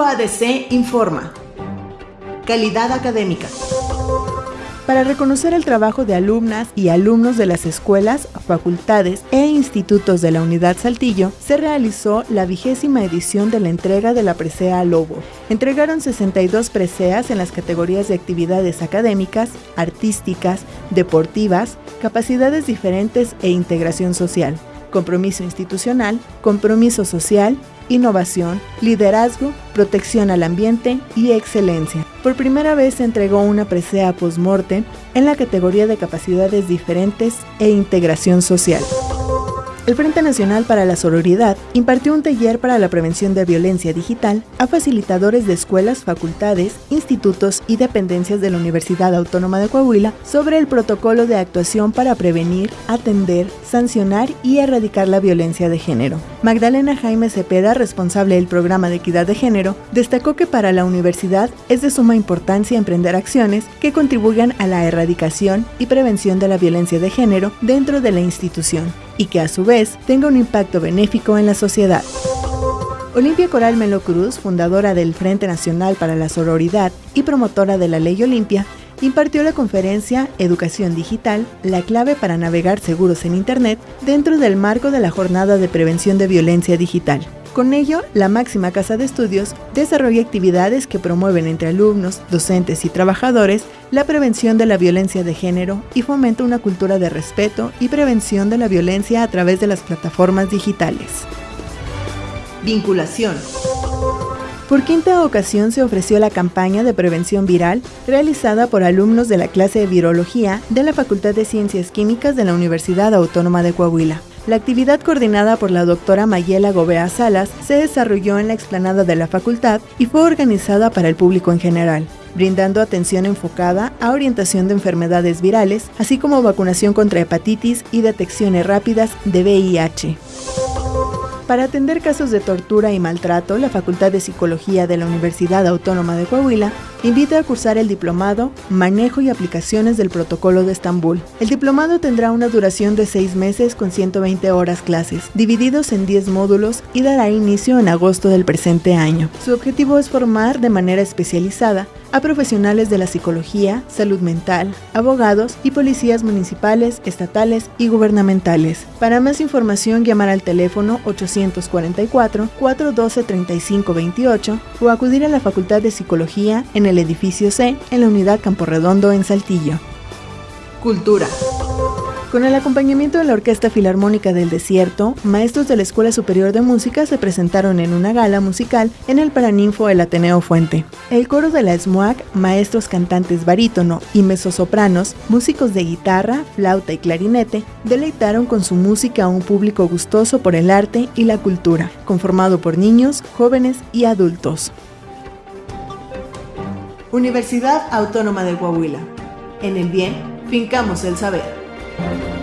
UADC informa. Calidad académica. Para reconocer el trabajo de alumnas y alumnos de las escuelas, facultades e institutos de la Unidad Saltillo, se realizó la vigésima edición de la entrega de la presea Lobo. Entregaron 62 preseas en las categorías de actividades académicas, artísticas, deportivas, capacidades diferentes e integración social compromiso institucional, compromiso social, innovación, liderazgo, protección al ambiente y excelencia. Por primera vez se entregó una presea post-mortem en la categoría de capacidades diferentes e integración social. El Frente Nacional para la Sororidad impartió un taller para la prevención de violencia digital a facilitadores de escuelas, facultades, institutos y dependencias de la Universidad Autónoma de Coahuila sobre el protocolo de actuación para prevenir, atender, sancionar y erradicar la violencia de género. Magdalena Jaime Cepeda, responsable del programa de equidad de género, destacó que para la universidad es de suma importancia emprender acciones que contribuyan a la erradicación y prevención de la violencia de género dentro de la institución y que a su vez tenga un impacto benéfico en la sociedad. Olimpia Coral Melo Cruz, fundadora del Frente Nacional para la Sororidad y promotora de la Ley Olimpia, impartió la conferencia Educación Digital, la clave para navegar seguros en Internet dentro del marco de la Jornada de Prevención de Violencia Digital. Con ello, la máxima casa de estudios desarrolla actividades que promueven entre alumnos, docentes y trabajadores la prevención de la violencia de género y fomenta una cultura de respeto y prevención de la violencia a través de las plataformas digitales. Vinculación. Por quinta ocasión se ofreció la campaña de prevención viral realizada por alumnos de la clase de virología de la Facultad de Ciencias Químicas de la Universidad Autónoma de Coahuila. La actividad coordinada por la doctora Mayela Gobea Salas se desarrolló en la explanada de la facultad y fue organizada para el público en general, brindando atención enfocada a orientación de enfermedades virales, así como vacunación contra hepatitis y detecciones rápidas de VIH. Para atender casos de tortura y maltrato, la Facultad de Psicología de la Universidad Autónoma de Coahuila invita a cursar el diplomado Manejo y Aplicaciones del Protocolo de Estambul. El diplomado tendrá una duración de seis meses con 120 horas clases, divididos en 10 módulos y dará inicio en agosto del presente año. Su objetivo es formar de manera especializada a profesionales de la psicología, salud mental, abogados y policías municipales, estatales y gubernamentales. Para más información llamar al teléfono 844-412-3528 o acudir a la Facultad de Psicología en el edificio C en la unidad Camporredondo en Saltillo. Cultura. Con el acompañamiento de la Orquesta Filarmónica del Desierto, maestros de la Escuela Superior de Música se presentaron en una gala musical en el Paraninfo del Ateneo Fuente. El coro de la SMUAC, maestros cantantes barítono y mezzosopranos, músicos de guitarra, flauta y clarinete, deleitaron con su música a un público gustoso por el arte y la cultura, conformado por niños, jóvenes y adultos. Universidad Autónoma de Coahuila. En el bien, fincamos el saber. Thank you.